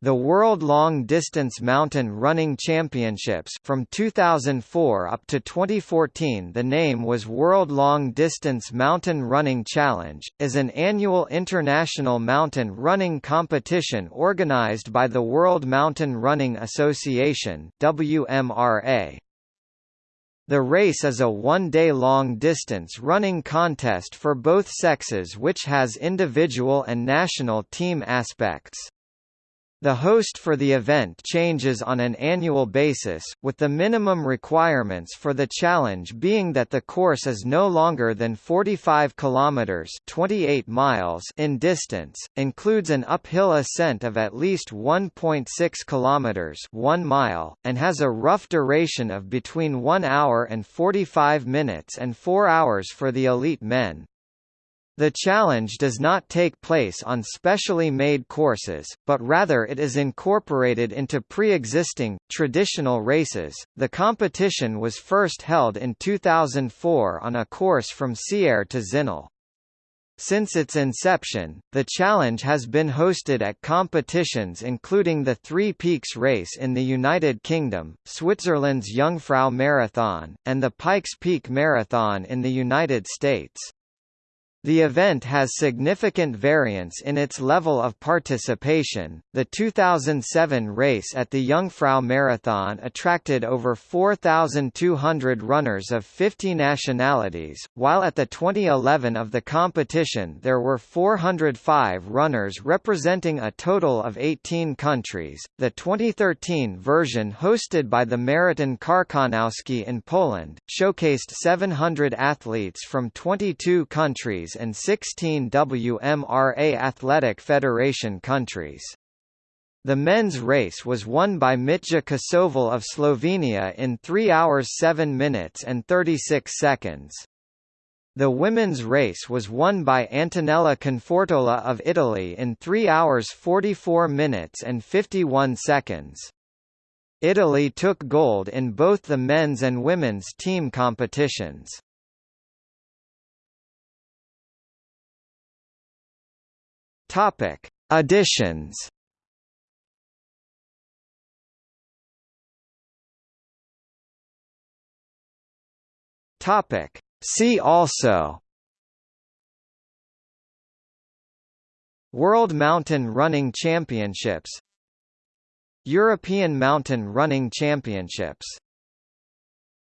The World Long Distance Mountain Running Championships from 2004 up to 2014 the name was World Long Distance Mountain Running Challenge, is an annual international mountain running competition organized by the World Mountain Running Association WMRA. The race is a one-day long-distance running contest for both sexes which has individual and national team aspects. The host for the event changes on an annual basis, with the minimum requirements for the challenge being that the course is no longer than 45 kilometers (28 miles) in distance, includes an uphill ascent of at least 1.6 kilometers (1 mile), and has a rough duration of between 1 hour and 45 minutes and 4 hours for the elite men. The challenge does not take place on specially made courses, but rather it is incorporated into pre-existing, traditional races. The competition was first held in 2004 on a course from Sierre to Zinal. Since its inception, the challenge has been hosted at competitions including the Three Peaks Race in the United Kingdom, Switzerland's Jungfrau Marathon, and the Pikes Peak Marathon in the United States. The event has significant variance in its level of participation. The 2007 race at the Jungfrau Marathon attracted over 4,200 runners of 50 nationalities, while at the 2011 of the competition there were 405 runners representing a total of 18 countries. The 2013 version hosted by the Maraton Karkonoski in Poland showcased 700 athletes from 22 countries and 16 WMRA Athletic Federation countries. The men's race was won by Mitja Kosovel of Slovenia in 3 hours 7 minutes and 36 seconds. The women's race was won by Antonella Confortola of Italy in 3 hours 44 minutes and 51 seconds. Italy took gold in both the men's and women's team competitions. Topic: Additions. Topic: See also. World Mountain Running Championships European Mountain Running Championships